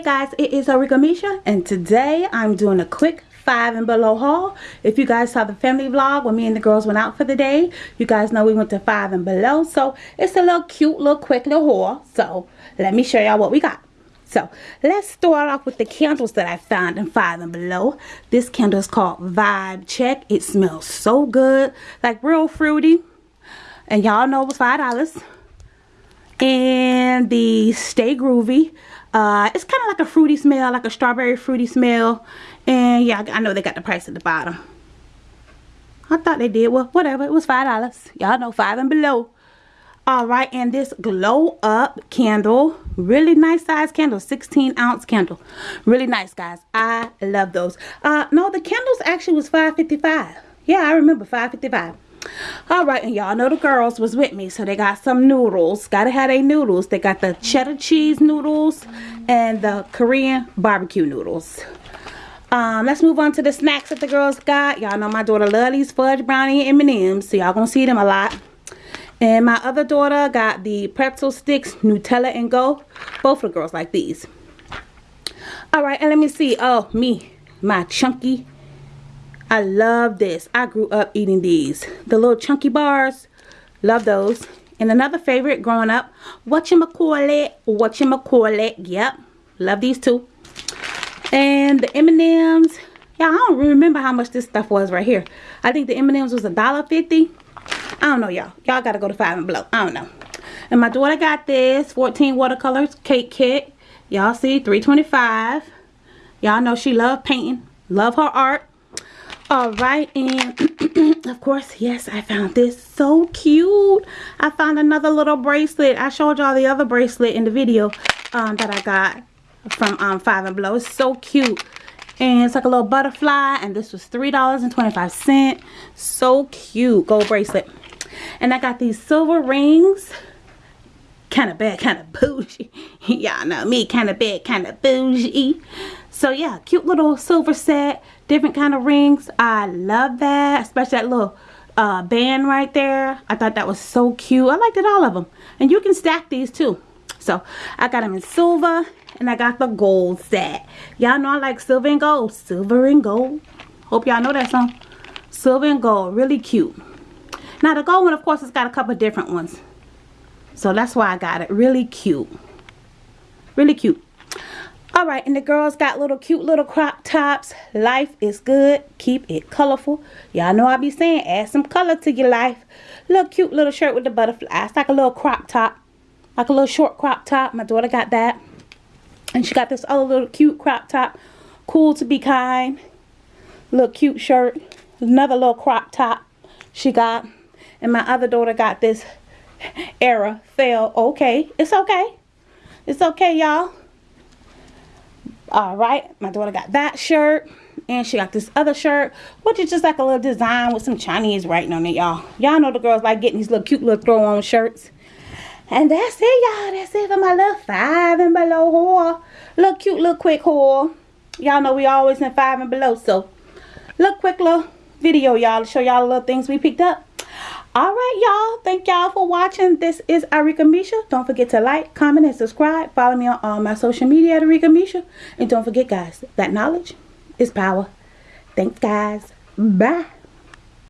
guys, it is Arika Misha and today I'm doing a quick five and below haul. If you guys saw the family vlog when me and the girls went out for the day, you guys know we went to five and below. So it's a little cute, little quick little haul. So let me show y'all what we got. So let's start off with the candles that I found in five and below. This candle is called Vibe Check. It smells so good, like real fruity. And y'all know it was five dollars. And the Stay Groovy uh, it's kind of like a fruity smell, like a strawberry fruity smell. And yeah, I know they got the price at the bottom. I thought they did. Well, whatever. It was $5. Y'all know 5 and below. Alright, and this glow up candle. Really nice size candle. 16 ounce candle. Really nice, guys. I love those. Uh, no, the candles actually was 5.55. Yeah, I remember 5.55. Alright, and y'all know the girls was with me. So they got some noodles. Gotta have a noodles. They got the cheddar cheese noodles and the Korean barbecue noodles. Um, let's move on to the snacks that the girls got. Y'all know my daughter love these fudge brownie M&M's. So y'all gonna see them a lot. And my other daughter got the pretzel sticks, Nutella and Go. Both of the girls like these. Alright, and let me see. Oh, me. My chunky I love this. I grew up eating these. The little chunky bars. Love those. And another favorite growing up, whatchamacallit, whatchamacallit. Yep, love these too. And the M&M's. Yeah, I don't remember how much this stuff was right here. I think the M&M's was a dollar fifty. I don't know, y'all. Y'all got to go to Five and Below. I don't know. And my daughter got this 14 watercolors cake kit. Y'all see, 325. Y'all know she love painting. Love her art all right and of course yes i found this so cute. I found another little bracelet. I showed y'all the other bracelet in the video um, that i got from um, five and below it's so cute. And it's like a little butterfly and this was three dollars and 25 cents. So cute. Gold bracelet. And i got these silver rings kind of bad kind of bougie y'all know me kind of bad kind of bougie so yeah cute little silver set different kind of rings. I love that, especially that little uh, band right there. I thought that was so cute. I liked it all of them. And you can stack these too. So I got them in silver and I got the gold set. Y'all know I like silver and gold. Silver and gold. Hope y'all know that song. Silver and gold. Really cute. Now the gold one of course it's got a couple different ones. So that's why I got it. Really cute. Really cute. Alright, and the girls got little cute little crop tops. Life is good. Keep it colorful. Y'all know I be saying add some color to your life. Little cute little shirt with the butterflies. Like a little crop top. Like a little short crop top. My daughter got that. And she got this other little cute crop top. Cool to be kind. Little cute shirt. Another little crop top she got. And my other daughter got this era fail. Okay. It's okay. It's okay, y'all. All right. My daughter got that shirt and she got this other shirt which is just like a little design with some chinese writing on it y'all. Y'all know the girls like getting these little cute little throw on shirts. And that's it y'all. That's it for my little five and below haul little cute little quick haul y'all know we always in five and below so little quick little video y'all to show y'all the little things we picked up all right y'all. Thank y'all for watching. This is arika misha. Don't forget to like comment and subscribe. Follow me on all my social media at arika misha. And don't forget guys that knowledge is power. Thanks guys. Bye